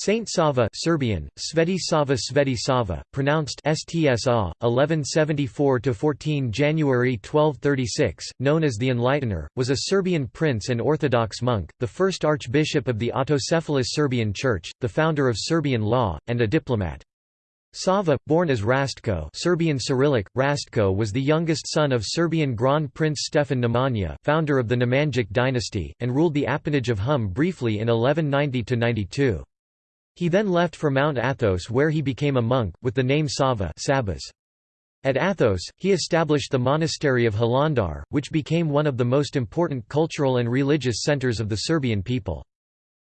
Saint Sava Serbian, Sveti Sava Sveti Sava, pronounced STSA, 1174–14 January 1236, known as the Enlightener, was a Serbian prince and Orthodox monk, the first archbishop of the autocephalous Serbian Church, the founder of Serbian law, and a diplomat. Sava, born as Rastko Serbian Cyrillic, Rastko was the youngest son of Serbian Grand Prince Stefan Nemanja, founder of the Nemanjic dynasty, and ruled the appanage of Hum briefly in 1190–92. He then left for Mount Athos where he became a monk, with the name Sava Sabas. At Athos, he established the monastery of Hilandar, which became one of the most important cultural and religious centers of the Serbian people.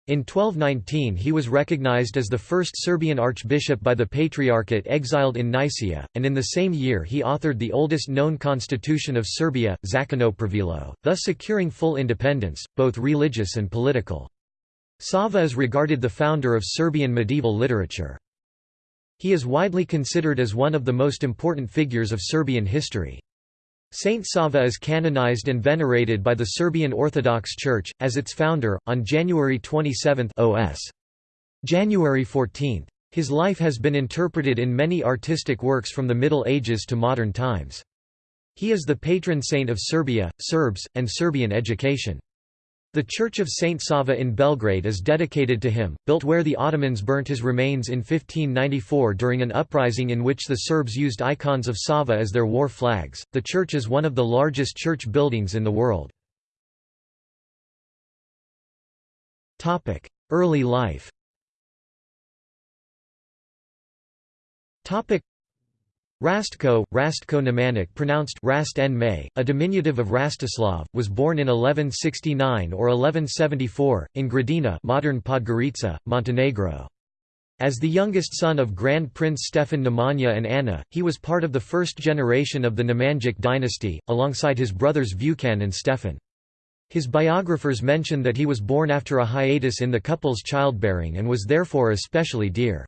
In 1219 he was recognized as the first Serbian archbishop by the Patriarchate exiled in Nicaea, and in the same year he authored the oldest known constitution of Serbia, Zakonopravilo, thus securing full independence, both religious and political. Sava is regarded the founder of Serbian medieval literature. He is widely considered as one of the most important figures of Serbian history. Saint Sava is canonized and venerated by the Serbian Orthodox Church, as its founder, on January 27 OS. January 14. His life has been interpreted in many artistic works from the Middle Ages to modern times. He is the patron saint of Serbia, Serbs, and Serbian education. The Church of Saint Sava in Belgrade is dedicated to him, built where the Ottomans burnt his remains in 1594 during an uprising in which the Serbs used icons of Sava as their war flags. The church is one of the largest church buildings in the world. Topic: Early life. Topic: Rastko, Rastko Nemanjic pronounced Rast May, a diminutive of Rastislav, was born in 1169 or 1174, in Gradina modern Podgorica, Montenegro. As the youngest son of Grand Prince Stefan Nemanja and Anna, he was part of the first generation of the Nemanjic dynasty, alongside his brothers Vukan and Stefan. His biographers mention that he was born after a hiatus in the couple's childbearing and was therefore especially dear.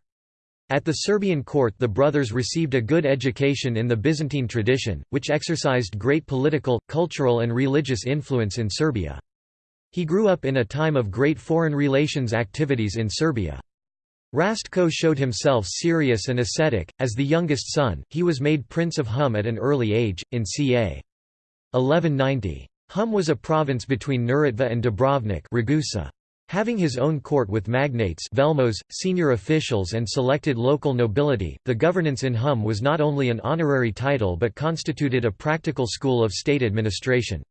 At the Serbian court the brothers received a good education in the Byzantine tradition, which exercised great political, cultural and religious influence in Serbia. He grew up in a time of great foreign relations activities in Serbia. Rastko showed himself serious and ascetic. As the youngest son, he was made Prince of Hum at an early age, in ca. 1190. Hum was a province between Neretva and Dubrovnik Ragusa. Having his own court with magnates velmos, senior officials and selected local nobility, the governance in Hum was not only an honorary title but constituted a practical school of state administration.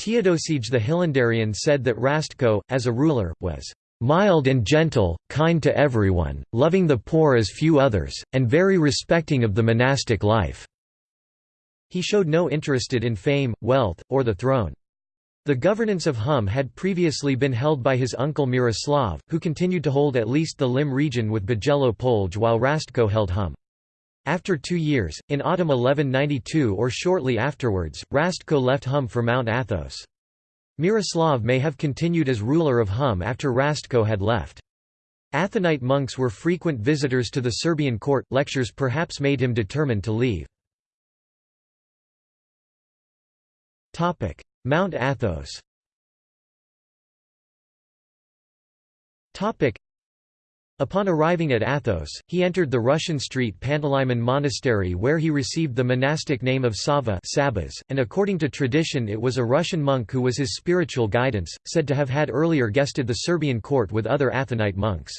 Teodosij the Hilandarian said that Rastko, as a ruler, was "...mild and gentle, kind to everyone, loving the poor as few others, and very respecting of the monastic life." He showed no interested in fame, wealth, or the throne. The governance of Hum had previously been held by his uncle Miroslav, who continued to hold at least the Lim region with Bijelo Polj while Rastko held Hum. After two years, in autumn 1192 or shortly afterwards, Rastko left Hum for Mount Athos. Miroslav may have continued as ruler of Hum after Rastko had left. Athonite monks were frequent visitors to the Serbian court, lectures perhaps made him determined to leave. Mount Athos Upon arriving at Athos, he entered the Russian street Panteleimon Monastery where he received the monastic name of Sava Sabas, and according to tradition it was a Russian monk who was his spiritual guidance, said to have had earlier guested the Serbian court with other Athonite monks.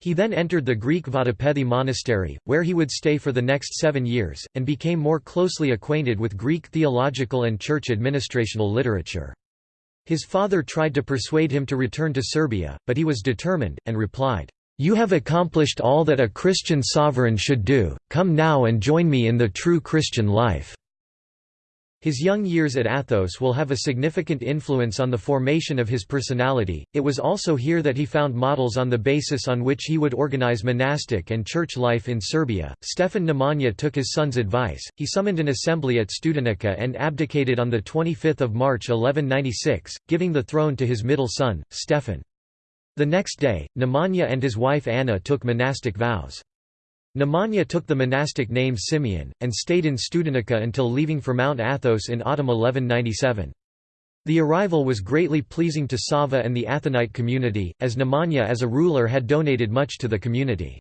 He then entered the Greek Vatopedi monastery, where he would stay for the next seven years, and became more closely acquainted with Greek theological and church administrational literature. His father tried to persuade him to return to Serbia, but he was determined, and replied, "'You have accomplished all that a Christian sovereign should do, come now and join me in the true Christian life.' His young years at Athos will have a significant influence on the formation of his personality. It was also here that he found models on the basis on which he would organize monastic and church life in Serbia. Stefan Nemanja took his son's advice. He summoned an assembly at Studenica and abdicated on the 25th of March 1196, giving the throne to his middle son, Stefan. The next day, Nemanja and his wife Anna took monastic vows. Nemanja took the monastic name Simeon, and stayed in Studenica until leaving for Mount Athos in autumn 1197. The arrival was greatly pleasing to Sava and the Athonite community, as Nemanja as a ruler had donated much to the community.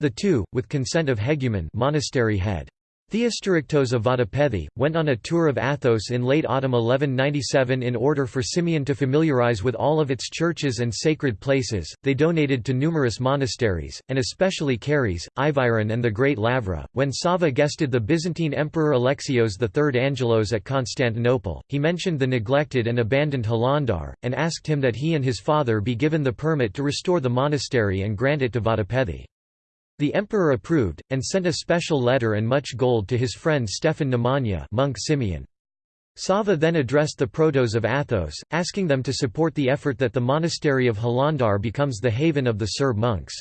The two, with consent of Hegumen monastery head. Theostorychtos of Vatopedi, went on a tour of Athos in late autumn 1197 in order for Simeon to familiarize with all of its churches and sacred places. They donated to numerous monasteries, and especially Karyes, Iviron, and the Great Lavra. When Sava guested the Byzantine Emperor Alexios III Angelos at Constantinople, he mentioned the neglected and abandoned Hilandar, and asked him that he and his father be given the permit to restore the monastery and grant it to Vatopedi. The emperor approved, and sent a special letter and much gold to his friend Stefan Nemanja monk Simeon. Sava then addressed the protos of Athos, asking them to support the effort that the monastery of Hilandar becomes the haven of the Serb monks.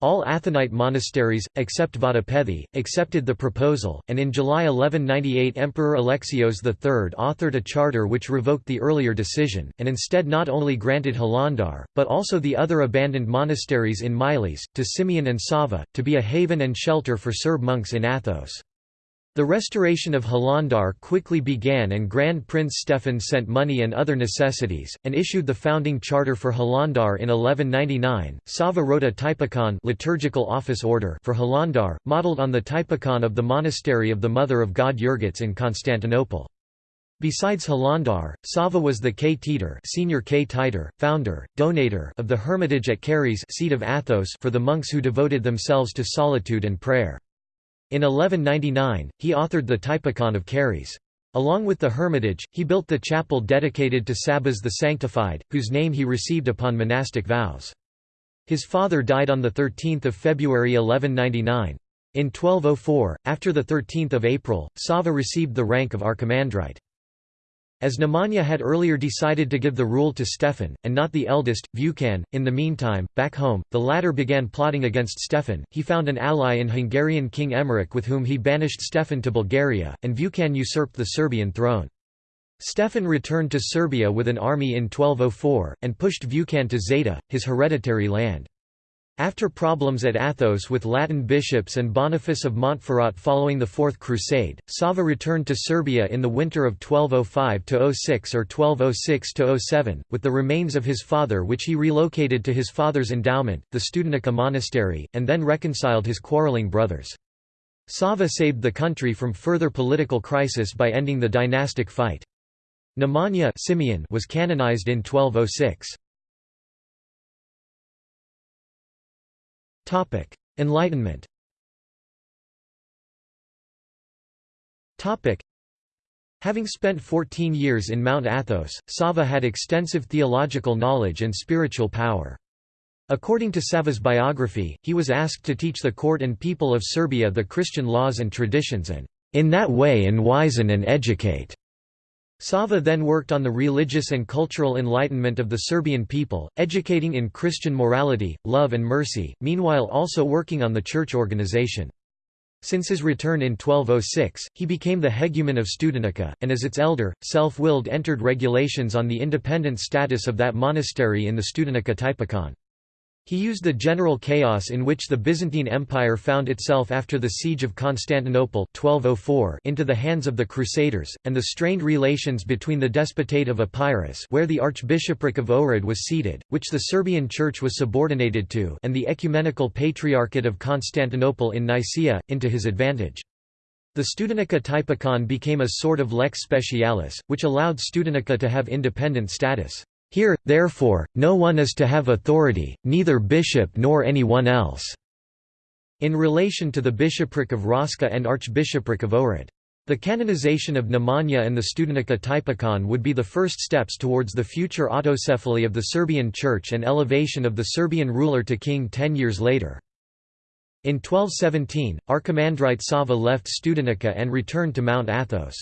All Athonite monasteries, except Vatopedi, accepted the proposal, and in July 1198 Emperor Alexios III authored a charter which revoked the earlier decision, and instead not only granted Hilandar, but also the other abandoned monasteries in Miles, to Simeon and Sava, to be a haven and shelter for Serb monks in Athos. The restoration of Hilandar quickly began and Grand Prince Stefan sent money and other necessities, and issued the founding charter for Hilandar in 1199. Sava wrote a typikon liturgical office order for Hilandar, modelled on the typikon of the monastery of the Mother of God Evergetis in Constantinople. Besides Hilandar, Sava was the ktetor senior ktitor, founder, donator of the hermitage at Karyes seat of Athos for the monks who devoted themselves to solitude and prayer. In 1199, he authored the Typikon of Karyes. Along with the hermitage, he built the chapel dedicated to Sabas the Sanctified, whose name he received upon monastic vows. His father died on 13 February 1199. In 1204, after 13 April, Sava received the rank of archimandrite. As Nemanja had earlier decided to give the rule to Stefan, and not the eldest, Vukan, in the meantime, back home, the latter began plotting against Stefan. He found an ally in Hungarian King Emmerich with whom he banished Stefan to Bulgaria, and Vukan usurped the Serbian throne. Stefan returned to Serbia with an army in 1204, and pushed Vukan to Zeta, his hereditary land. After problems at Athos with Latin bishops and Boniface of Montferrat following the Fourth Crusade, Sava returned to Serbia in the winter of 1205–06 or 1206–07, with the remains of his father which he relocated to his father's endowment, the Studenica monastery, and then reconciled his quarreling brothers. Sava saved the country from further political crisis by ending the dynastic fight. Nemanja Simeon was canonized in 1206. Topic: Enlightenment. Topic: Having spent 14 years in Mount Athos, Sava had extensive theological knowledge and spiritual power. According to Sava's biography, he was asked to teach the court and people of Serbia the Christian laws and traditions and, "...in that way enwisen and educate." Sava then worked on the religious and cultural enlightenment of the Serbian people, educating in Christian morality, love and mercy, meanwhile also working on the church organization. Since his return in 1206, he became the hegumen of Studenica, and as its elder, self-willed entered regulations on the independent status of that monastery in the Studenica Typikon. He used the general chaos in which the Byzantine Empire found itself after the Siege of Constantinople 1204 into the hands of the Crusaders, and the strained relations between the Despotate of Epirus where the Archbishopric of Ohrid was seated, which the Serbian Church was subordinated to and the Ecumenical Patriarchate of Constantinople in Nicaea, into his advantage. The Studenica Typikon became a sort of lex specialis, which allowed Studenica to have independent status. Here, therefore, no one is to have authority, neither bishop nor any one else." in relation to the bishopric of Raška and archbishopric of Ohrid. The canonization of Nemanja and the Studenica Typikon would be the first steps towards the future autocephaly of the Serbian Church and elevation of the Serbian ruler to king ten years later. In 1217, Archimandrite Sava left Studenica and returned to Mount Athos.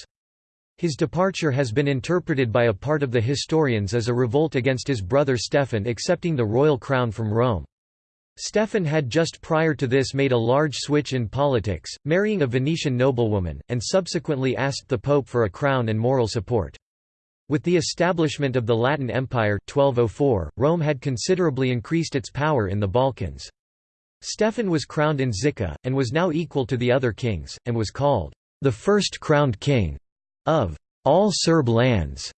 His departure has been interpreted by a part of the historians as a revolt against his brother Stefan accepting the royal crown from Rome. Stefan had just prior to this made a large switch in politics, marrying a Venetian noblewoman, and subsequently asked the Pope for a crown and moral support. With the establishment of the Latin Empire 1204, Rome had considerably increased its power in the Balkans. Stefan was crowned in Žiča, and was now equal to the other kings, and was called the first crowned king of all Serb lands.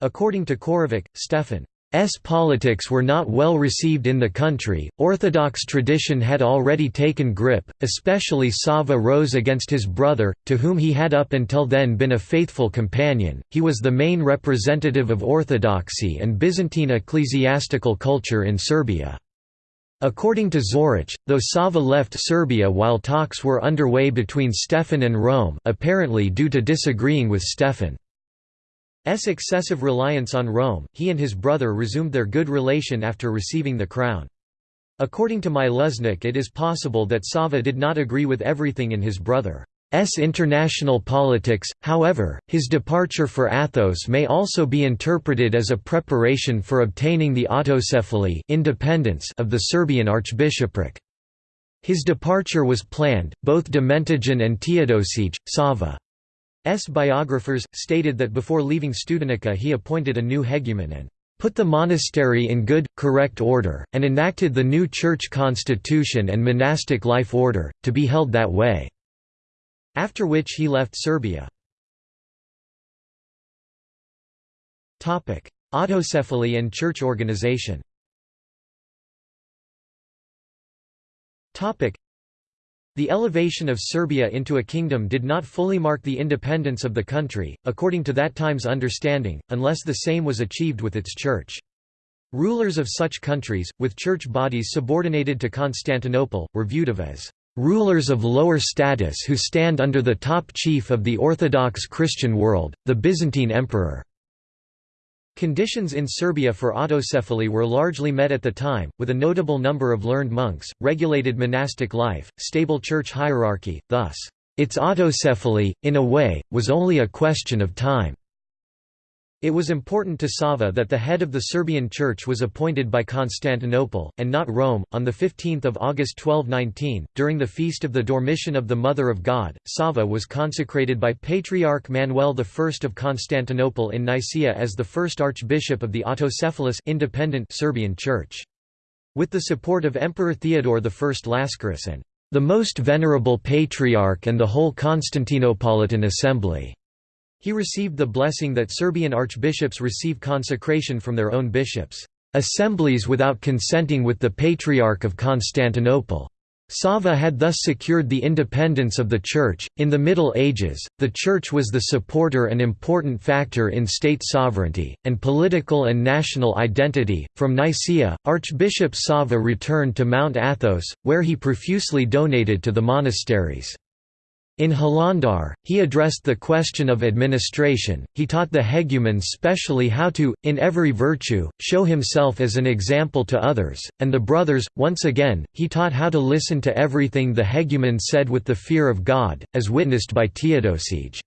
According to Korovic, Stefan S. politics were not well received in the country, Orthodox tradition had already taken grip, especially Sava rose against his brother, to whom he had up until then been a faithful companion, he was the main representative of Orthodoxy and Byzantine ecclesiastical culture in Serbia. According to Zoric, though Sava left Serbia while talks were underway between Stefan and Rome apparently due to disagreeing with Stefan. S excessive reliance on Rome, he and his brother resumed their good relation after receiving the crown. According to Miluznik it is possible that Sava did not agree with everything in his brother's international politics, however, his departure for Athos may also be interpreted as a preparation for obtaining the autocephaly independence of the Serbian archbishopric. His departure was planned, both Domentijan and Teodosic, Sava S. biographers, stated that before leaving Studenica he appointed a new hegumen and put the monastery in good, correct order, and enacted the new church constitution and monastic life order, to be held that way." After which he left Serbia. Autocephaly and church organization the elevation of Serbia into a kingdom did not fully mark the independence of the country, according to that time's understanding, unless the same was achieved with its church. Rulers of such countries, with church bodies subordinated to Constantinople, were viewed of as rulers of lower status who stand under the top chief of the Orthodox Christian world, the Byzantine emperor. Conditions in Serbia for autocephaly were largely met at the time, with a notable number of learned monks, regulated monastic life, stable church hierarchy, thus, its autocephaly, in a way, was only a question of time. It was important to Sava that the head of the Serbian Church was appointed by Constantinople, and not Rome. On 15 August 1219, during the feast of the Dormition of the Mother of God, Sava was consecrated by Patriarch Manuel I of Constantinople in Nicaea as the first archbishop of the autocephalous independent Serbian Church. With the support of Emperor Theodore I Lascaris and the most venerable patriarch and the whole Constantinopolitan assembly. He received the blessing that Serbian archbishops receive consecration from their own bishops, assemblies without consenting with the Patriarch of Constantinople. Sava had thus secured the independence of the Church. In the Middle Ages, the Church was the supporter and important factor in state sovereignty, and political and national identity. From Nicaea, Archbishop Sava returned to Mount Athos, where he profusely donated to the monasteries. In Hilandar, he addressed the question of administration, he taught the hegumen specially how to, in every virtue, show himself as an example to others, and the brothers, once again, he taught how to listen to everything the hegumen said with the fear of God, as witnessed by Teodosic.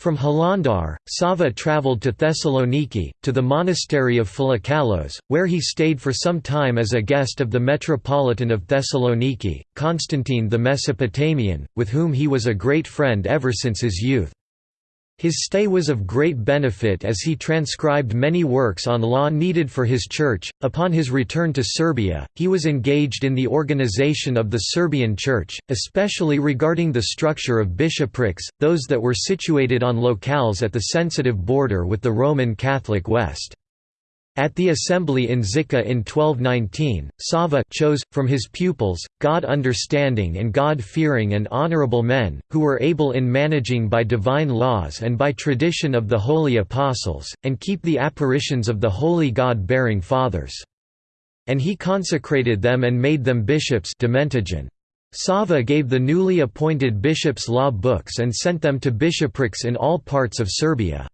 From Hilandar, Sava travelled to Thessaloniki, to the monastery of Philokalos, where he stayed for some time as a guest of the Metropolitan of Thessaloniki, Constantine the Mesopotamian, with whom he was a great friend ever since his youth. His stay was of great benefit as he transcribed many works on law needed for his church. Upon his return to Serbia, he was engaged in the organization of the Serbian Church, especially regarding the structure of bishoprics, those that were situated on locales at the sensitive border with the Roman Catholic West. At the assembly in Žiča in 1219, Sava chose, from his pupils, God-understanding and God-fearing and honorable men, who were able in managing by divine laws and by tradition of the holy apostles, and keep the apparitions of the holy God-bearing fathers. And he consecrated them and made them bishops Sava gave the newly appointed bishops law books and sent them to bishoprics in all parts of Serbia.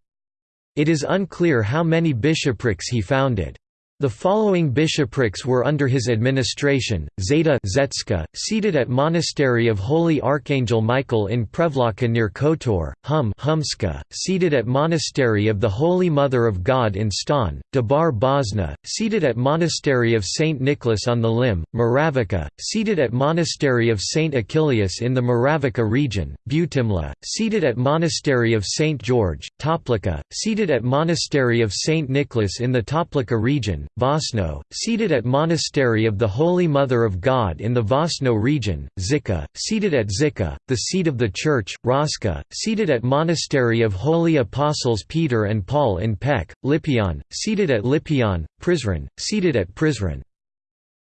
It is unclear how many bishoprics he founded. The following bishoprics were under his administration: Zeta Zetska, seated at Monastery of Holy Archangel Michael in Prevlaka near Kotor; Hum Humska, seated at Monastery of the Holy Mother of God in Ston; Debar Bosna, seated at Monastery of Saint Nicholas on the Lim; Moravica, seated at Monastery of Saint Achillius in the Moravica region; Butimla, seated at Monastery of Saint George; Toplica, seated at Monastery of Saint Nicholas in the Toplica region; Stefan, Vosno, seated at Monastery of the Holy Mother of God in the Vosno region, Žiča, seated at Žiča, the seat of the Church, Raska, seated at Monastery of Holy Apostles Peter and Paul in Pec, Lipion, seated at Lipion, Prizren, seated at Prizren.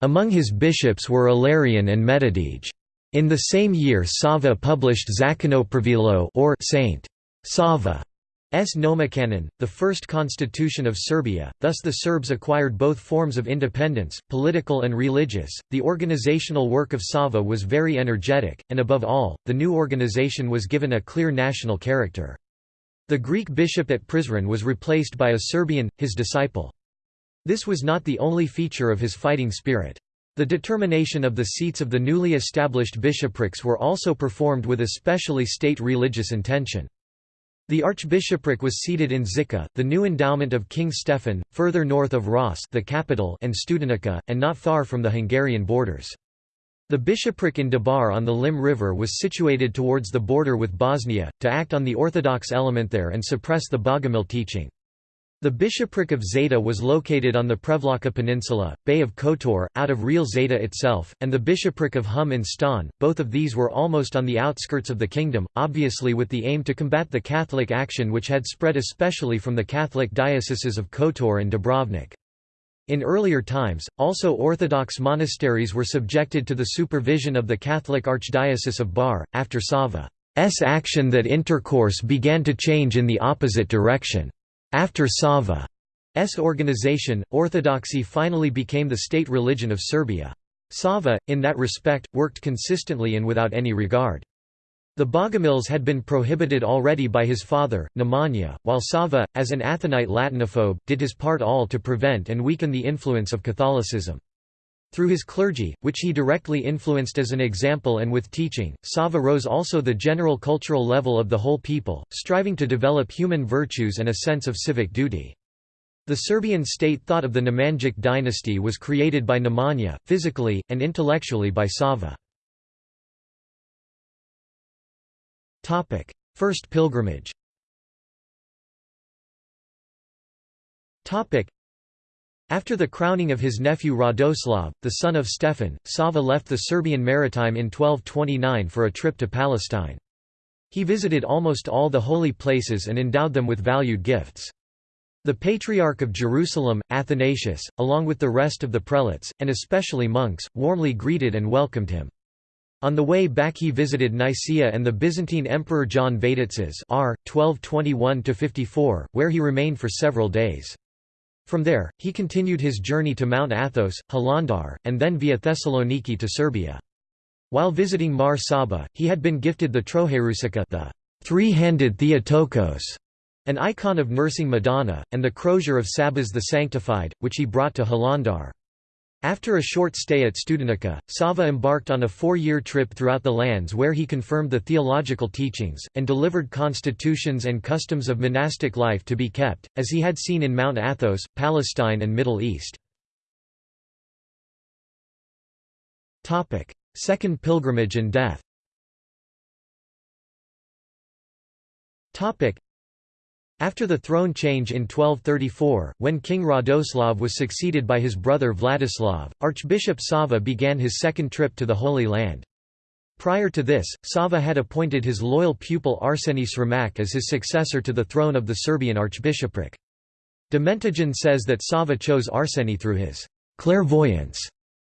Among his bishops were Ilarion and Metodij. In the same year Sava published Zakonopravilo or Saint Sava S. Nomocanon, the first constitution of Serbia, thus the Serbs acquired both forms of independence, political and religious. The organizational work of Sava was very energetic, and above all, the new organization was given a clear national character. The Greek bishop at Prizren was replaced by a Serbian, his disciple. This was not the only feature of his fighting spirit. The determination of the seats of the newly established bishoprics were also performed with especially state religious intention. The archbishopric was seated in Žiča, the new endowment of King Stefan, further north of Ras the capital and Studenica, and not far from the Hungarian borders. The bishopric in Debar on the Lim River was situated towards the border with Bosnia, to act on the Orthodox element there and suppress the Bogomil teaching. The bishopric of Zeta was located on the Prevlaka Peninsula, Bay of Kotor, out of real Zeta itself, and the bishopric of Hum in Ston, both of these were almost on the outskirts of the kingdom, obviously with the aim to combat the Catholic action which had spread especially from the Catholic dioceses of Kotor and Dubrovnik. In earlier times, also Orthodox monasteries were subjected to the supervision of the Catholic Archdiocese of Bar, after Sava's action that intercourse began to change in the opposite direction. After Sava's organization, Orthodoxy finally became the state religion of Serbia. Sava, in that respect, worked consistently and without any regard. The Bogomils had been prohibited already by his father, Nemanja, while Sava, as an Athonite Latinophobe, did his part all to prevent and weaken the influence of Catholicism. Through his clergy, which he directly influenced as an example and with teaching, Sava rose also the general cultural level of the whole people, striving to develop human virtues and a sense of civic duty. The Serbian state thought of the Nemanjic dynasty was created by Nemanja, physically, and intellectually by Sava. First pilgrimage after the crowning of his nephew Radoslav, the son of Stefan, Sava left the Serbian maritime in 1229 for a trip to Palestine. He visited almost all the holy places and endowed them with valued gifts. The Patriarch of Jerusalem, Athanasius, along with the rest of the prelates, and especially monks, warmly greeted and welcomed him. On the way back he visited Nicaea and the Byzantine Emperor John Vatatzes r. 1221–54, where he remained for several days. From there, he continued his journey to Mount Athos, Hilandar, and then via Thessaloniki to Serbia. While visiting Mar Saba, he had been gifted the Trojeručica the three-handed Theotokos, an icon of nursing Madonna, and the crozier of Sabas the Sanctified, which he brought to Hilandar. After a short stay at Studenica, Sava embarked on a four-year trip throughout the lands where he confirmed the theological teachings, and delivered constitutions and customs of monastic life to be kept, as he had seen in Mount Athos, Palestine and Middle East. Second pilgrimage and death after the throne change in 1234, when King Radoslav was succeeded by his brother Vladislav, Archbishop Sava began his second trip to the Holy Land. Prior to this, Sava had appointed his loyal pupil Arseni Sremac as his successor to the throne of the Serbian archbishopric. Domentijan says that Sava chose Arseni through his clairvoyance,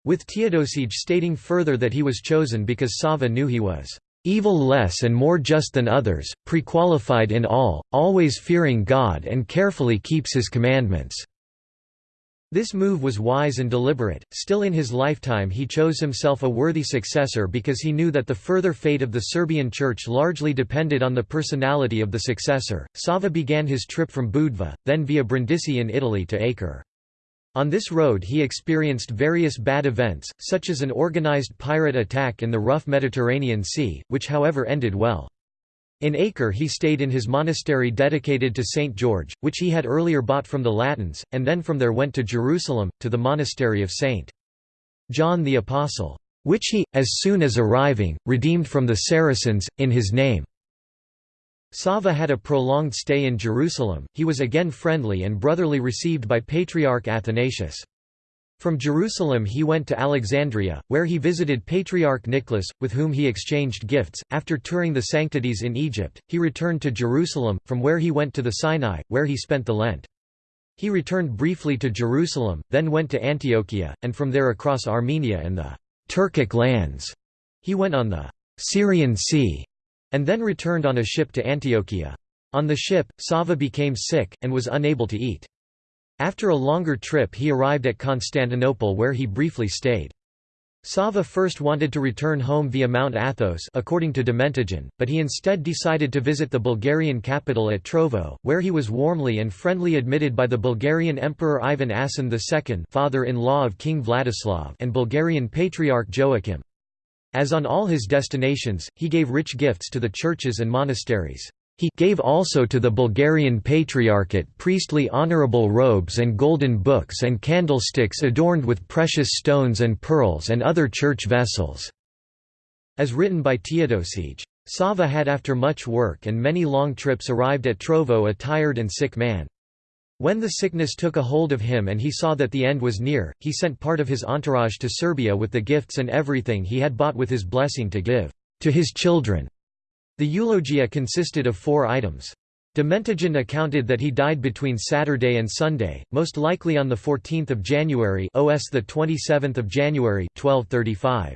with Teodosij stating further that he was chosen because Sava knew he was evil less and more just than others, prequalified in all, always fearing God and carefully keeps his commandments." This move was wise and deliberate. Still in his lifetime, he chose himself a worthy successor because he knew that the further fate of the Serbian Church largely depended on the personality of the successor. Sava began his trip from Budva, then via Brindisi in Italy to Acre. On this road he experienced various bad events, such as an organized pirate attack in the rough Mediterranean Sea, which however ended well. In Acre he stayed in his monastery dedicated to St. George, which he had earlier bought from the Latins, and then from there went to Jerusalem, to the monastery of St. John the Apostle, which he, as soon as arriving, redeemed from the Saracens, in his name. Sava had a prolonged stay in Jerusalem, he was again friendly and brotherly received by Patriarch Athanasius. From Jerusalem he went to Alexandria, where he visited Patriarch Nicholas, with whom he exchanged gifts. After touring the sanctities in Egypt, he returned to Jerusalem, from where he went to the Sinai, where he spent the Lent. He returned briefly to Jerusalem, then went to Antiochia, and from there across Armenia and the Turkic lands. He went on the Syrian Sea and then returned on a ship to Antiochia. On the ship, Sava became sick, and was unable to eat. After a longer trip he arrived at Constantinople where he briefly stayed. Sava first wanted to return home via Mount Athos according to Domentijan, but he instead decided to visit the Bulgarian capital at Trovo, where he was warmly and friendly admitted by the Bulgarian Emperor Ivan Asen II father-in-law of King Vladislav and Bulgarian Patriarch Joachim. As on all his destinations, he gave rich gifts to the churches and monasteries. He gave also to the Bulgarian Patriarchate priestly honorable robes and golden books and candlesticks adorned with precious stones and pearls and other church vessels." As written by Teodosije. Sava had after much work and many long trips arrived at Trovo a tired and sick man. When the sickness took a hold of him and he saw that the end was near, he sent part of his entourage to Serbia with the gifts and everything he had bought with his blessing to give to his children. The eulogia consisted of four items. Domentijan accounted that he died between Saturday and Sunday, most likely on the 14th of January OS the 27th of January 1235.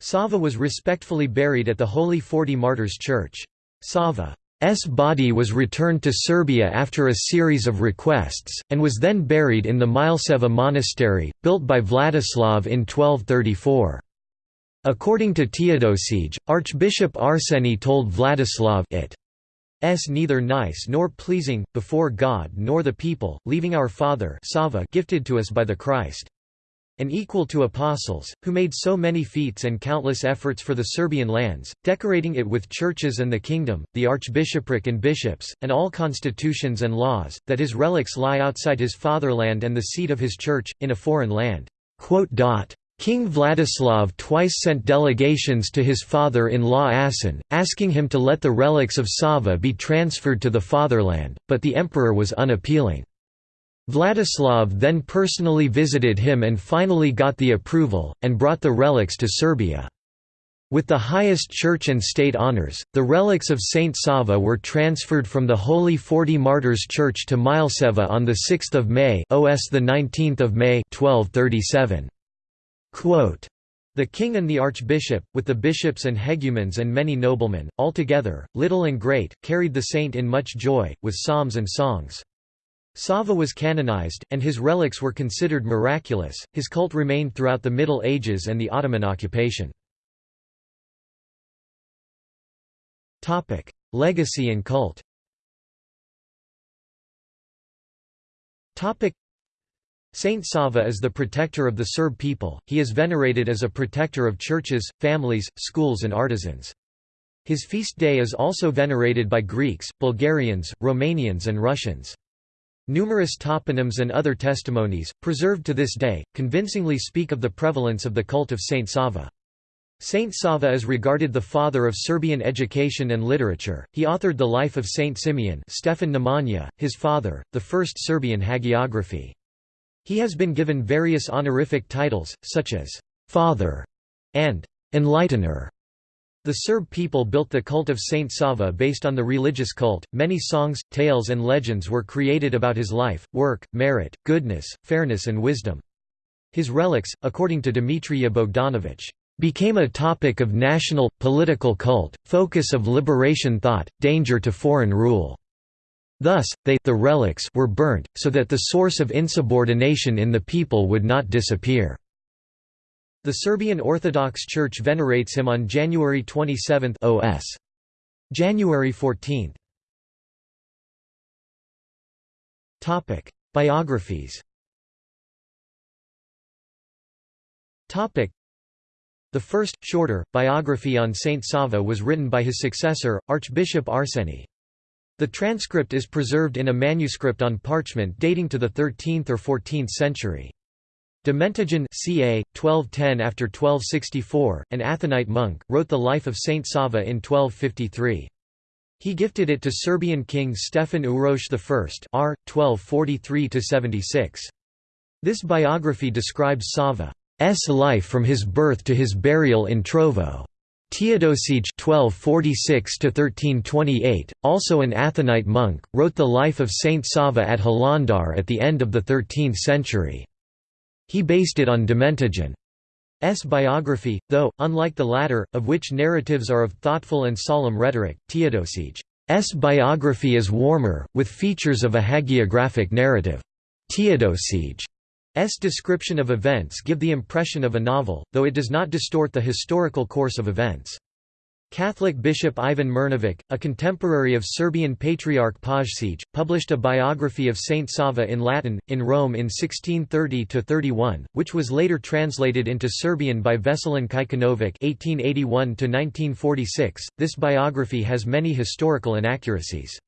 Sava was respectfully buried at the Holy Forty Martyrs Church. Sava S body was returned to Serbia after a series of requests, and was then buried in the Mileseva monastery, built by Vladislav in 1234. According to Teodosije, Archbishop Arseny told Vladislav it s neither nice nor pleasing, before God nor the people, leaving our Father Sava gifted to us by the Christ and equal to apostles, who made so many feats and countless efforts for the Serbian lands, decorating it with churches and the kingdom, the archbishopric and bishops, and all constitutions and laws, that his relics lie outside his fatherland and the seat of his church, in a foreign land. King Vladislav twice sent delegations to his father-in-law Asen, asking him to let the relics of Sava be transferred to the fatherland, but the emperor was unappealing. Vladislav then personally visited him and finally got the approval, and brought the relics to Serbia. With the highest church and state honors, the relics of Saint Sava were transferred from the Holy Forty Martyrs Church to Mileseva on 6 May OS 19 May 1237. Quote, the king and the archbishop, with the bishops and hegumens and many noblemen, altogether, little and great, carried the saint in much joy, with psalms and songs. Sava was canonized, and his relics were considered miraculous. His cult remained throughout the Middle Ages and the Ottoman occupation. Topic: Legacy and cult. Topic: Saint Sava is the protector of the Serb people. He is venerated as a protector of churches, families, schools and artisans. His feast day is also venerated by Greeks, Bulgarians, Romanians and Russians. Numerous toponyms and other testimonies, preserved to this day, convincingly speak of the prevalence of the cult of Saint Sava. Saint Sava is regarded the father of Serbian education and literature. He authored the life of Saint Simeon Stefan Nemanja, his father, the first Serbian hagiography. He has been given various honorific titles, such as «Father» and «Enlightener». The Serb people built the cult of Saint Sava based on the religious cult. Many songs, tales, and legends were created about his life, work, merit, goodness, fairness, and wisdom. His relics, according to Dmitrija Bogdanovich, became a topic of national, political cult, focus of liberation thought, danger to foreign rule. Thus, they the relics were burnt, so that the source of insubordination in the people would not disappear. The Serbian Orthodox Church venerates him on January 27 OS. January 14. Topic: Biographies. Topic: The first, shorter, biography on Saint Sava was written by his successor, Archbishop Arseny. The transcript is preserved in a manuscript on parchment dating to the 13th or 14th century. Domentijan ca. 1210 after 1264, an Athonite monk, wrote the life of Saint Sava in 1253. He gifted it to Serbian king Stefan Uroš I r. 1243–76. This biography describes Sava's life from his birth to his burial in Trovo. Teodosije (1246–1328), also an Athonite monk, wrote the life of Saint Sava at Hilandar at the end of the 13th century. He based it on Domentijan. S. biography, though, unlike the latter, of which narratives are of thoughtful and solemn rhetoric, Teodosije's biography is warmer, with features of a hagiographic narrative. Teodosije's description of events give the impression of a novel, though it does not distort the historical course of events. Catholic bishop Ivan Mrnjavec, a contemporary of Serbian Patriarch Pajsij, published a biography of Saint Sava in Latin, in Rome in 1630–31, which was later translated into Serbian by Veselin (1881–1946). This biography has many historical inaccuracies.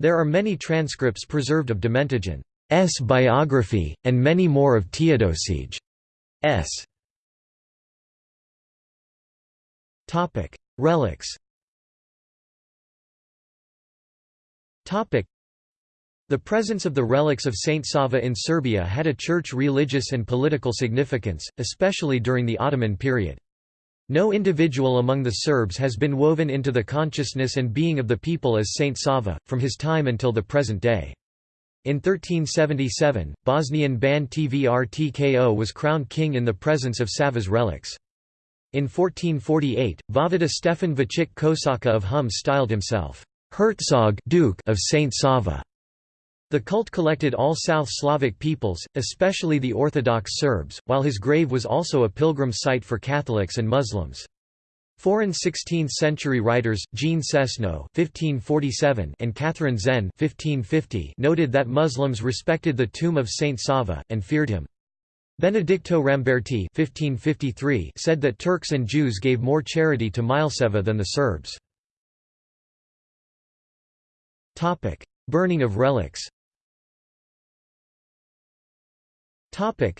There are many transcripts preserved of Domentijan's biography, and many more of Teodosije's. Relics the presence of the relics of Saint Sava in Serbia had a church religious and political significance, especially during the Ottoman period. No individual among the Serbs has been woven into the consciousness and being of the people as Saint Sava, from his time until the present day. In 1377, Bosnian Ban Tvrtko was crowned king in the presence of Sava's relics. In 1448, Vojvoda Stefan Vachik Kosaka of Hum styled himself, Herzog Duke of Saint Sava. The cult collected all South Slavic peoples, especially the Orthodox Serbs, while his grave was also a pilgrim site for Catholics and Muslims. Foreign 16th-century writers, Jean Chesneau (1547) and Catherine Zen (1550) noted that Muslims respected the tomb of Saint Sava and feared him. Benedicto Ramberti (1553) said that Turks and Jews gave more charity to Mileseva than the Serbs. Topic: Burning of relics. Topic: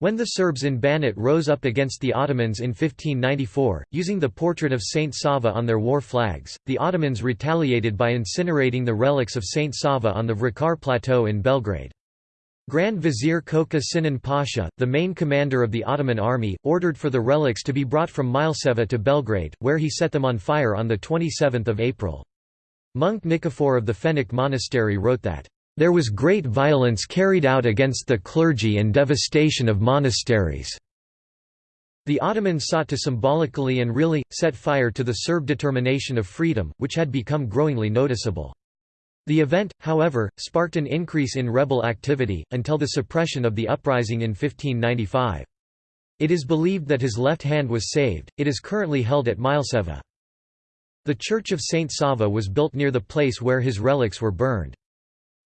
When the Serbs in Banat rose up against the Ottomans in 1594, using the portrait of Saint Sava on their war flags, the Ottomans retaliated by incinerating the relics of Saint Sava on the Vračar plateau in Belgrade. Grand Vizier Koca Sinan Pasha, the main commander of the Ottoman army, ordered for the relics to be brought from Mileseva to Belgrade, where he set them on fire on 27 April. Monk Nikifor of the Fennik Monastery wrote that, "...there was great violence carried out against the clergy and devastation of monasteries." The Ottomans sought to symbolically and really, set fire to the Serb determination of freedom, which had become growingly noticeable. The event, however, sparked an increase in rebel activity, until the suppression of the uprising in 1595. It is believed that his left hand was saved, it is currently held at Mileseva. The Church of Saint Sava was built near the place where his relics were burned.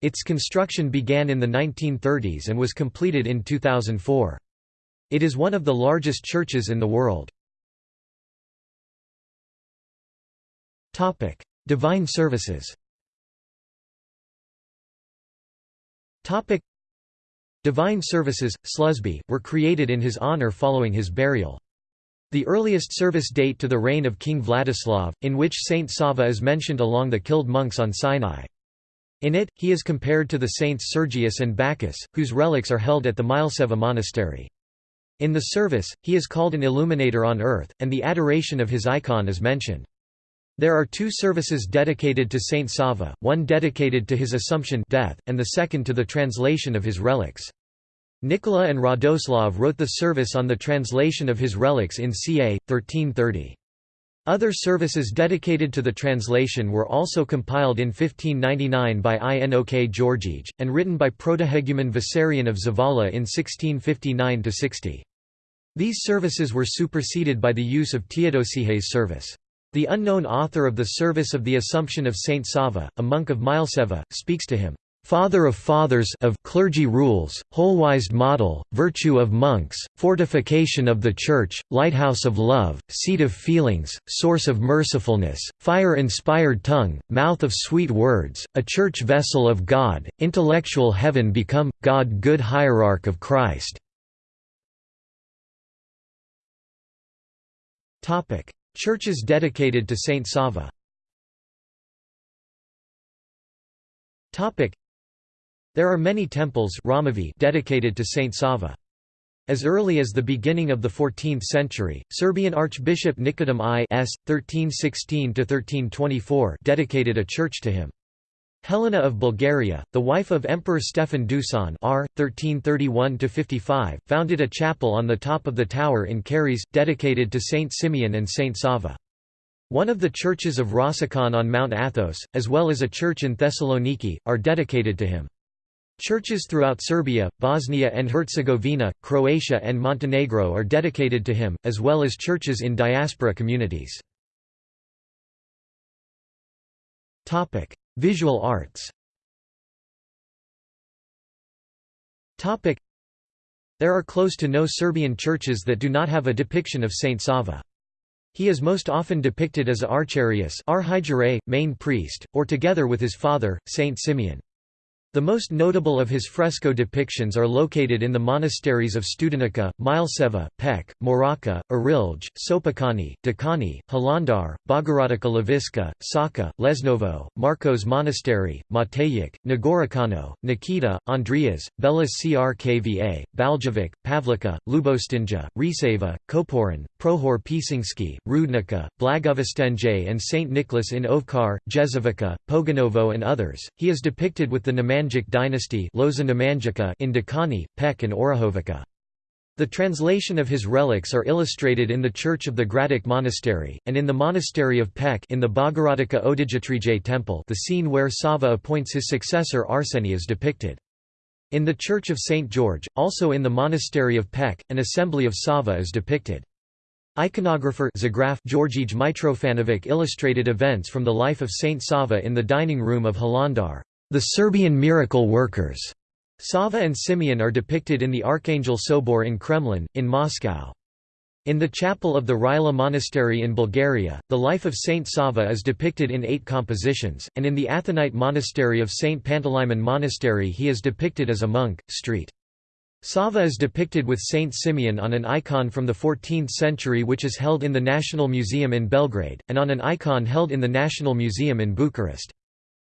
Its construction began in the 1930s and was completed in 2004. It is one of the largest churches in the world. Divine services Topic Divine services, Slusby, were created in his honor following his burial. The earliest service date to the reign of King Vladislav, in which Saint Sava is mentioned along the killed monks on Sinai. In it, he is compared to the saints Sergius and Bacchus, whose relics are held at the Mileseva monastery. In the service, he is called an illuminator on earth, and the adoration of his icon is mentioned. There are two services dedicated to Saint Sava, one dedicated to his Assumption death, and the second to the translation of his relics. Nicola and Radoslav wrote the service on the translation of his relics in ca. 1330. Other services dedicated to the translation were also compiled in 1599 by Inok Georgij, and written by protohegumen Vissarion of Zavala in 1659–60. These services were superseded by the use of Teodosije's service. The unknown author of the Service of the Assumption of Saint Sava, a monk of Mileseva, speaks to him, "...father of fathers of clergy rules, whole-wised model, virtue of monks, fortification of the Church, lighthouse of love, seat of feelings, source of mercifulness, fire-inspired tongue, mouth of sweet words, a church vessel of God, intellectual heaven become, God good hierarch of Christ." Churches dedicated to Saint Sava There are many temples dedicated to Saint Sava. As early as the beginning of the 14th century, Serbian Archbishop Nikodim I s. 1316–1324 dedicated a church to him. Helena of Bulgaria, the wife of Emperor Stefan Dusan r. 1331 founded a chapel on the top of the tower in Karyes, dedicated to Saint Simeon and Saint Sava. One of the churches of Rossikon on Mount Athos, as well as a church in Thessaloniki, are dedicated to him. Churches throughout Serbia, Bosnia and Herzegovina, Croatia and Montenegro are dedicated to him, as well as churches in diaspora communities. Visual arts There are close to no Serbian churches that do not have a depiction of Saint Sava. He is most often depicted as Archarius main priest, or together with his father, Saint Simeon. The most notable of his fresco depictions are located in the monasteries of Studenica, Mileseva, Pek, Moraca, Arilj, Sopocani, Dakani, Hilandar, Bogorodica Laviska, Saka, Lesnovo, Marcos Monastery, Matejik, Nagorokano, Nikita, Andreas, Belis Crkva, Baljevic, Pavlika, Lubostinja, Riseva, Koporin, Prohor Pisinski, Rudnica, Blagovestenje and St. Nicholas in Ovkar, Jezovica, Poganovo and others. He is depicted with the Nemanjic Nemanjic dynasty in Dekani, Pek and Orahovica. The translation of his relics are illustrated in the church of the Gradic Monastery, and in the monastery of Pek in the Bogorodica Odijatrije temple the scene where Sava appoints his successor Arseni is depicted. In the church of St. George, also in the monastery of Pek, an assembly of Sava is depicted. Iconographer Zagraf Georgij Mitrofanovic illustrated events from the life of Saint Sava in the dining room of Hilandar. The Serbian miracle workers. Sava and Simeon are depicted in the Archangel Sobor in Kremlin, in Moscow. In the chapel of the Rila Monastery in Bulgaria, the life of Saint Sava is depicted in eight compositions, and in the Athonite monastery of Saint Panteleimon Monastery he is depicted as a monk. Street. Sava is depicted with Saint Simeon on an icon from the 14th century which is held in the National Museum in Belgrade, and on an icon held in the National Museum in Bucharest.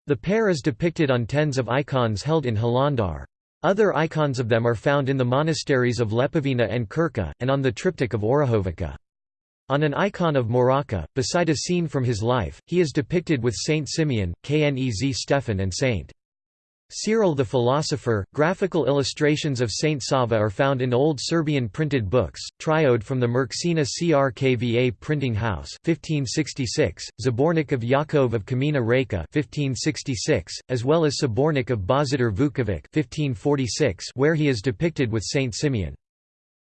The pair is depicted on tens of icons held in Hilandar. Other icons of them are found in the monasteries of Lepovina and Kirka, and on the triptych of Orahovica. On an icon of Moraca, beside a scene from his life, he is depicted with Saint Simeon, Knez Stefan and Saint. Cyril the philosopher, graphical illustrations of Saint Sava are found in old Serbian printed books, Triode from the Merksina Crkva printing house 1566, Zabornik of Yakov of Kamina Reka 1566, as well as Sabornik of Bozitar Vukovic 1546 where he is depicted with Saint Simeon.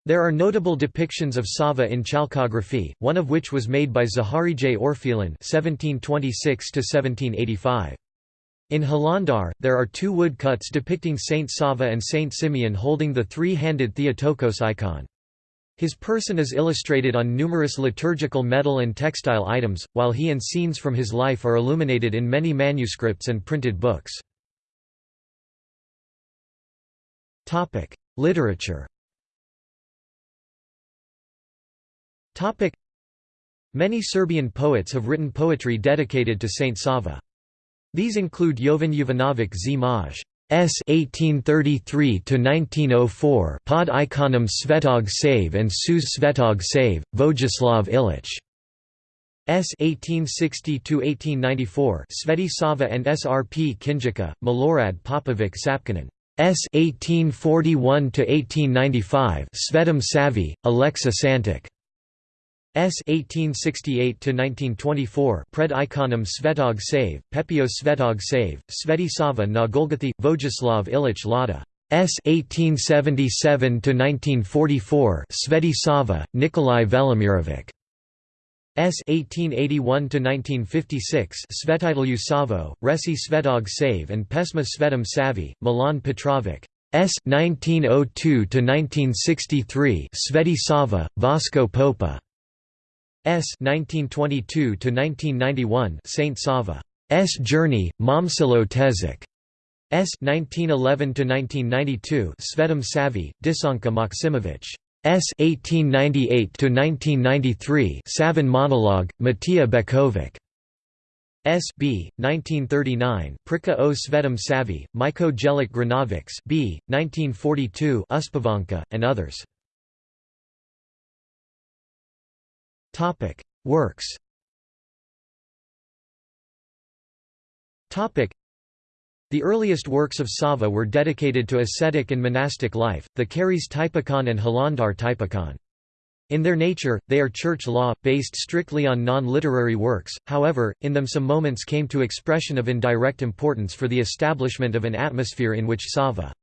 There are notable depictions of Sava in chalcography, one of which was made by Zaharije Orfelin 1726 -1785. In Hilandar, there are two woodcuts depicting Saint Sava and Saint Simeon holding the three-handed Theotokos icon. His person is illustrated on numerous liturgical metal and textile items, while he and scenes from his life are illuminated in many manuscripts and printed books. Literature Many Serbian poets have written poetry dedicated to Saint Sava. These include Jovan Jovanovic Zmaj. S 1833 to 1904 pod ikonom Svetog Save and Suz Svetog Save, Vojislav Ilić. S 1860 to 1894 Sveti Sava and SRP Kinjika, Milorad Popovic Sapkanin. S 1841 to 1895 Svetom Savi, Alexa Santic. S 1868–1924 Pred ikonom Svetog Save, Pepio Svetog Save, Sveti Sava na Golgothi, Vojislav Ilić Lada. S 1877–1944 Sveti Sava, Nikolai Velimirovic. S 1881–1956 Svetitelju Savo, Resi Svetog Save and Pesma Svetom Savi, Milan Petrovic. S 1902–1963 Sveti Sava, Vasko Popa. S 1922–1991 Saint Sava. S Journey, Momcilo Tezik. S 1911–1992 Svetom Savi, Desanka Maksimovic. S 1898–1993 Savin Monologue, Matija Bekovic. S. B. 1939 Prika o Svetom Savi, Myko Jelic Granovics B. 1942 Uspavanka, and others. Works the earliest works of Sava were dedicated to ascetic and monastic life, the Karyes Typikon and Hilandar Typikon. In their nature, they are church law, based strictly on non-literary works, however, in them some moments came to expression of indirect importance for the establishment of an atmosphere in which Sava's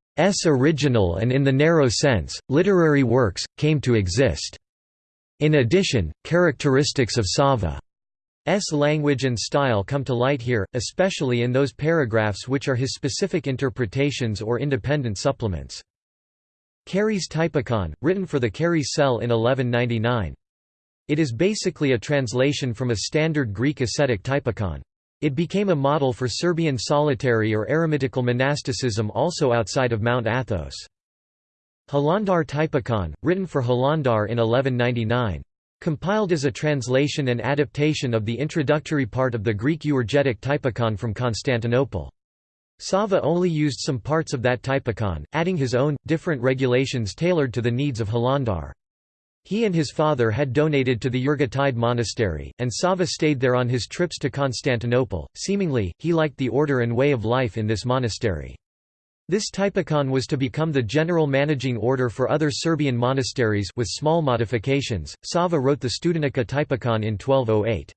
original and in the narrow sense, literary works, came to exist. In addition, characteristics of Sava's language and style come to light here, especially in those paragraphs which are his specific interpretations or independent supplements. Karyes Typikon, written for the Karyes cell in 1199. It is basically a translation from a standard Greek ascetic typikon. It became a model for Serbian solitary or eremitical monasticism also outside of Mount Athos. Hilandar Typikon, written for Hilandar in 1199. Compiled as a translation and adaptation of the introductory part of the Greek Evergetis Typikon from Constantinople. Sava only used some parts of that typikon, adding his own, different regulations tailored to the needs of Hilandar. He and his father had donated to the Evergetis monastery, and Sava stayed there on his trips to Constantinople. Seemingly, he liked the order and way of life in this monastery. This typikon was to become the general managing order for other Serbian monasteries with small modifications. Sava wrote the Studenica typikon in 1208.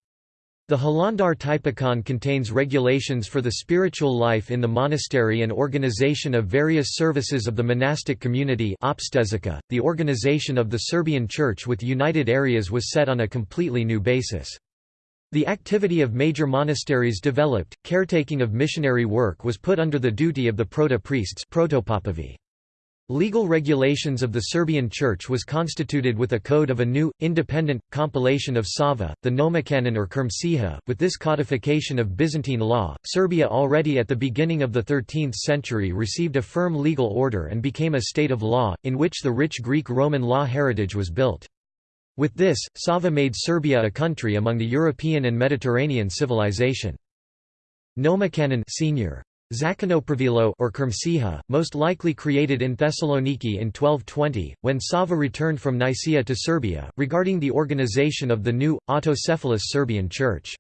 The Hilandar Typikon contains regulations for the spiritual life in the monastery and organization of various services of the monastic community .The organization of the Serbian Church with united areas was set on a completely new basis. The activity of major monasteries developed, caretaking of missionary work was put under the duty of the proto-priests Legal regulations of the Serbian Church was constituted with a code of a new, independent, compilation of Sava, the Nomocanon or Krmsiha. With this codification of Byzantine law, Serbia already at the beginning of the 13th century received a firm legal order and became a state of law, in which the rich Greek-Roman law heritage was built. With this, Sava made Serbia a country among the European and Mediterranean civilization. Nomocanon senior. Zakonopravilo or Krmsiha, most likely created in Thessaloniki in 1220, when Sava returned from Nicaea to Serbia, regarding the organization of the new, autocephalous Serbian Church.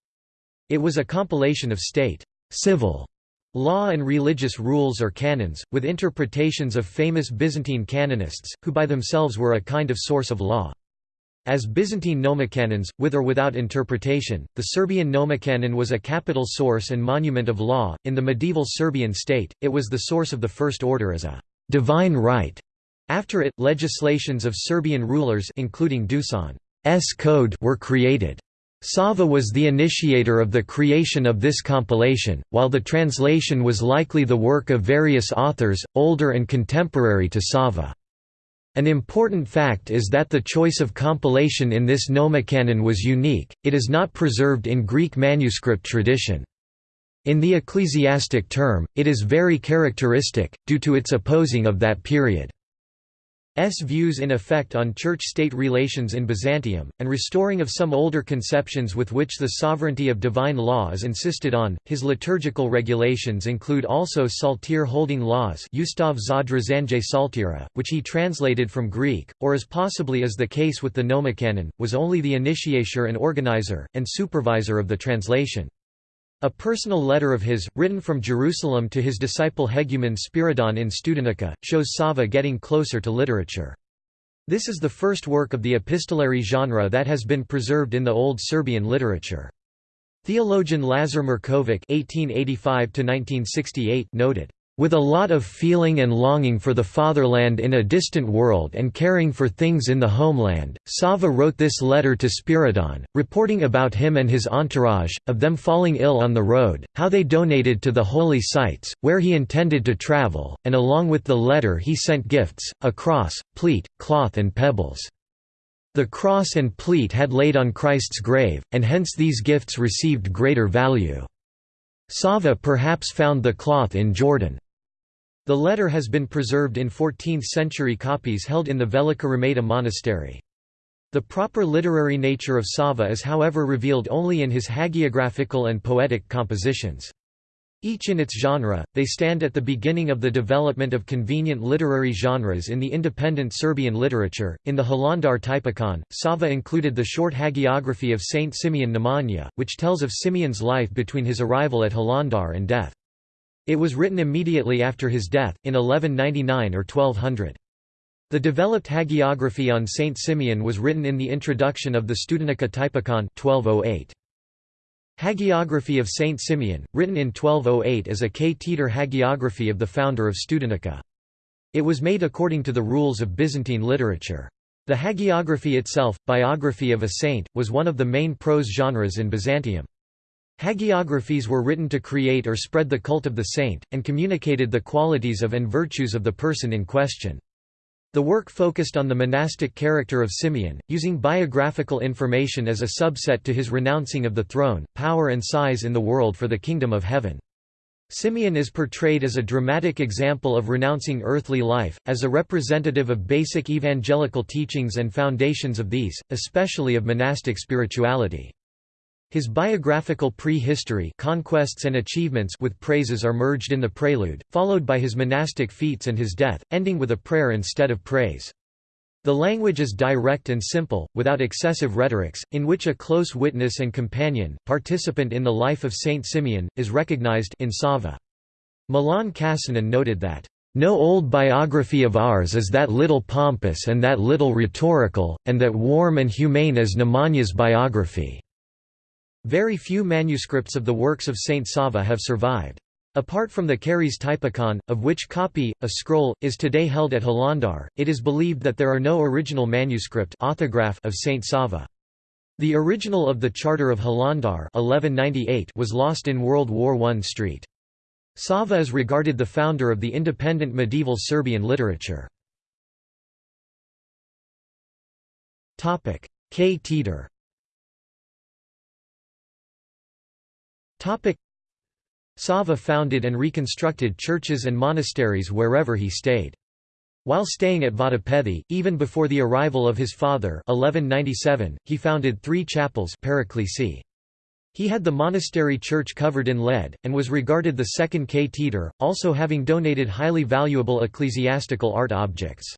It was a compilation of state civil law and religious rules or canons, with interpretations of famous Byzantine canonists, who by themselves were a kind of source of law. As Byzantine nomocanons, with or without interpretation, the Serbian nomocanon was a capital source and monument of law. In the medieval Serbian state, it was the source of the first order as a divine right. After it, legislations of Serbian rulers including Dusan's code were created. Sava was the initiator of the creation of this compilation, while the translation was likely the work of various authors, older and contemporary to Sava. An important fact is that the choice of compilation in this nomocanon was unique, it is not preserved in Greek manuscript tradition. In the ecclesiastic term, it is very characteristic, due to its opposing of that period. S views in effect on church-state relations in Byzantium, and restoring of some older conceptions with which the sovereignty of divine law is insisted on. His liturgical regulations include also psalter holding laws Ustav Zadra Zanje Psaltira, which he translated from Greek, or as possibly is the case with the Nomocanon, was only the initiator and organizer, and supervisor of the translation. A personal letter of his, written from Jerusalem to his disciple Hegumen Spiridon in Studenica, shows Sava getting closer to literature. This is the first work of the epistolary genre that has been preserved in the Old Serbian literature. Theologian Lazar Markovic noted, with a lot of feeling and longing for the fatherland in a distant world and caring for things in the homeland, Sava wrote this letter to Spiridon, reporting about him and his entourage, of them falling ill on the road, how they donated to the holy sites, where he intended to travel, and along with the letter he sent gifts, a cross, pleat, cloth and pebbles. The cross and pleat had laid on Christ's grave, and hence these gifts received greater value. Sava perhaps found the cloth in Jordan. The letter has been preserved in 14th-century copies held in the Velika Remeta monastery. The proper literary nature of Sava is however revealed only in his hagiographical and poetic compositions. Each in its genre, they stand at the beginning of the development of convenient literary genres in the independent Serbian literature. In the Hilandar Typikon, Sava included the short hagiography of Saint Simeon Nemanja, which tells of Simeon's life between his arrival at Hilandar and death. It was written immediately after his death, in 1199 or 1200. The developed hagiography on Saint Simeon was written in the introduction of the Studenica Typikon 1208. Hagiography of Saint Simeon, written in 1208 is a ktetor hagiography of the founder of Studenica. It was made according to the rules of Byzantine literature. The hagiography itself, biography of a saint, was one of the main prose genres in Byzantium. Hagiographies were written to create or spread the cult of the saint, and communicated the qualities of and virtues of the person in question. The work focused on the monastic character of Simeon, using biographical information as a subset to his renouncing of the throne, power and size in the world for the kingdom of heaven. Simeon is portrayed as a dramatic example of renouncing earthly life, as a representative of basic evangelical teachings and foundations of these, especially of monastic spirituality. His biographical pre-history conquests and achievements with praises are merged in the prelude, followed by his monastic feats and his death, ending with a prayer instead of praise. The language is direct and simple, without excessive rhetorics, in which a close witness and companion, participant in the life of Saint Simeon, is recognized in Sava. Milan Kasanin noted that, "...no old biography of ours is that little pompous and that little rhetorical, and that warm and humane as Nemanja's biography." Very few manuscripts of the works of Saint Sava have survived. Apart from the Karyes Typikon, of which copy, a scroll, is today held at Hilandar, it is believed that there are no original manuscript autograph of Saint Sava. The original of the Charter of Hilandar 1198 was lost in World War I. Street. Sava is regarded the founder of the independent medieval Serbian literature. Ktetor Sava founded and reconstructed churches and monasteries wherever he stayed. While staying at Vatopedi, even before the arrival of his father 1197, he founded three chapels He had the monastery church covered in lead, and was regarded the second ktetor, also having donated highly valuable ecclesiastical art objects.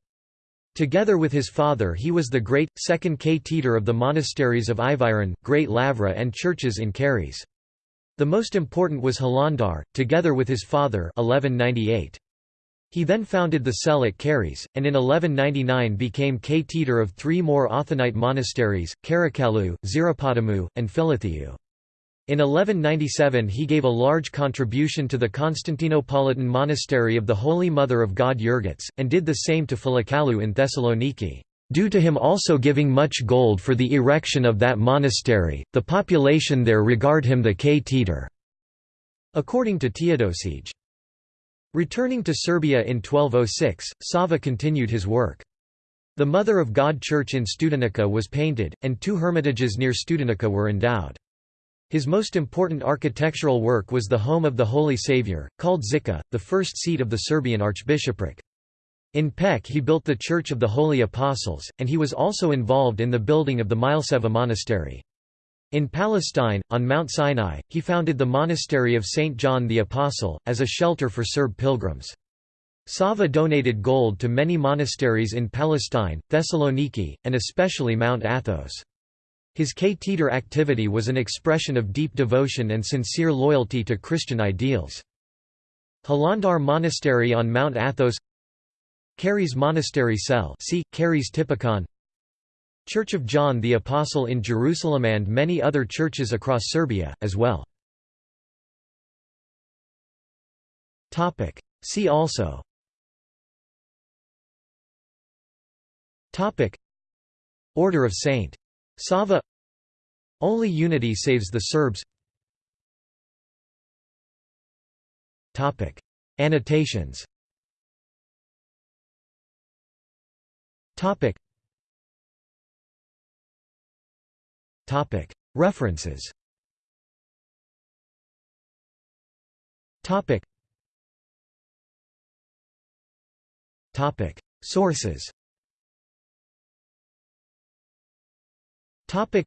Together with his father he was the great, second ktetor of the monasteries of Iviron, Great Lavra and churches in Karyes. The most important was Hilandar, together with his father 1198. He then founded the cell at Karyes, and in 1199 became ktetor of three more Athonite monasteries, Karakalu, Zirapotamu, and Philithiu. In 1197 he gave a large contribution to the Constantinopolitan monastery of the Holy Mother of God Evergetis, and did the same to Filikalu in Thessaloniki. Due to him also giving much gold for the erection of that monastery, the population there regard him the ktetor. According to Teodosije. Returning to Serbia in 1206, Sava continued his work. The Mother of God Church in Studenica was painted, and two hermitages near Studenica were endowed. His most important architectural work was the home of the Holy Saviour, called Žiča, the first seat of the Serbian archbishopric. In Pec he built the Church of the Holy Apostles, and he was also involved in the building of the Mileseva monastery. In Palestine, on Mount Sinai, he founded the monastery of St. John the Apostle, as a shelter for Serb pilgrims. Sava donated gold to many monasteries in Palestine, Thessaloniki, and especially Mount Athos. His ktetor activity was an expression of deep devotion and sincere loyalty to Christian ideals. Hilandar Monastery on Mount Athos Karyes Monastery Cell see, Karyes Typikon Church of John the Apostle in Jerusalem and many other churches across Serbia, as well. See also. Order of Saint. Sava. Only unity saves the Serbs. Annotations Topic. Topic. References. Topic. Topic. Sources. Topic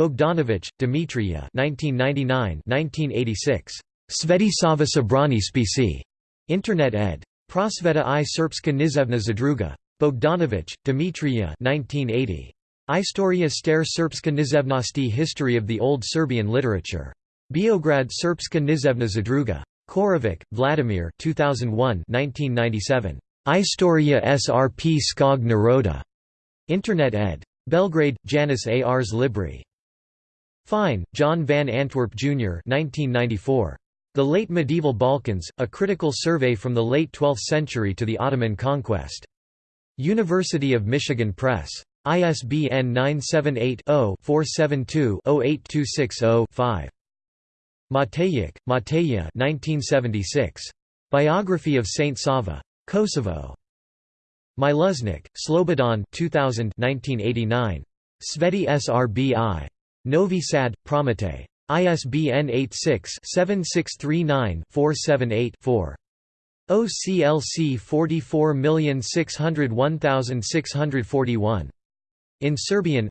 Bogdanovich, Dmitrija 1999-1986. Svetosava Sabrani spisi. Internet ed. Prosveta i Srpska nizevna zadruga. Bogdanovich, Dmitrija 1980. Istoria stare Srpska nizevnosti History of the Old Serbian Literature. Beograd Srpska nizevna zadruga. Korovic, Vladimir 2001 1997. Istoria Srp skog naroda. Internet ed. Belgrade, Janus. Ars Libri. Fine, John Van Antwerp, Jr. 1994. The Late Medieval Balkans, A Critical Survey from the Late Twelfth Century to the Ottoman Conquest. University of Michigan Press. ISBN 978-0-472-08260-5. Matejic, Mateja 1976. Biography of Saint Sava. Kosovo. Miluznik, Slobodan 2000 1989. Sveti Srbi. Novi Sad, Promete. ISBN 86-7639-478-4. OCLC 44601641. In Serbian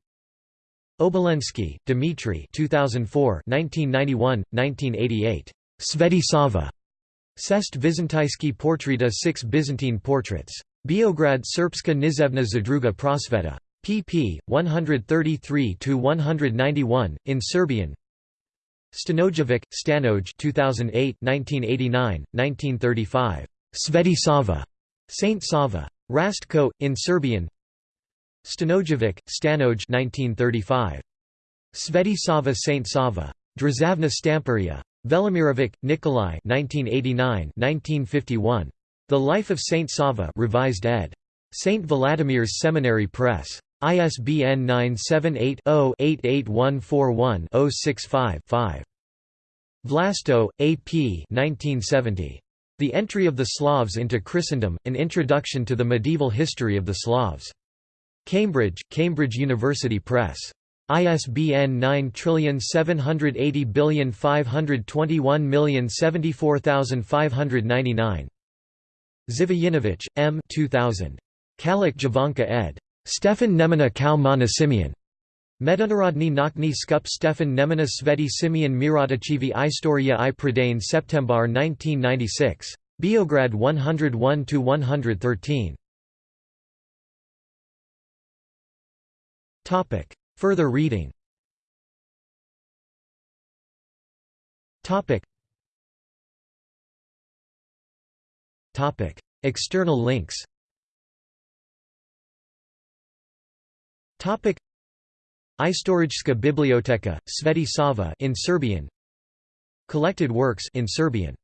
Obolensky, Dmitry 2004 1991, 1988. Sveti Sava. Sest Vizantijski portreta 6 Byzantine portraits. Beograd Srpska nizevna zadruga prosveta. pp. 133–191, in Serbian Stanojevic, Stanoj 2008 1989, 1935. Sveti Sava. Saint Sava. Rastko, in Serbian Stanojevic, Stanoj 1935. Sveti Sava Saint Sava. Drazavna Stamperia. Velimirovic, Nikolai 1989, 1951. The Life of Saint Sava revised ed. St. Vladimir's Seminary Press. ISBN 978-0-88141-065-5. Vlasto, A. P. 1970. The Entry of the Slavs into Christendom, An Introduction to the Medieval History of the Slavs. Cambridge, Cambridge University Press. ISBN 9780521074599. Zivojinovic, M. 2000. Kalik Javanka ed. Stefan Nemanja kao mana Simeon. Međunarodni nakni skup Stefan Nemanja Sveti Simeon Miratachivi Istoria i Pradane Septembar 1996. Biograd 101–113. Further reading External links Topic. Istorijska biblioteka, Sveti Sava in Serbian. Collected works in Serbian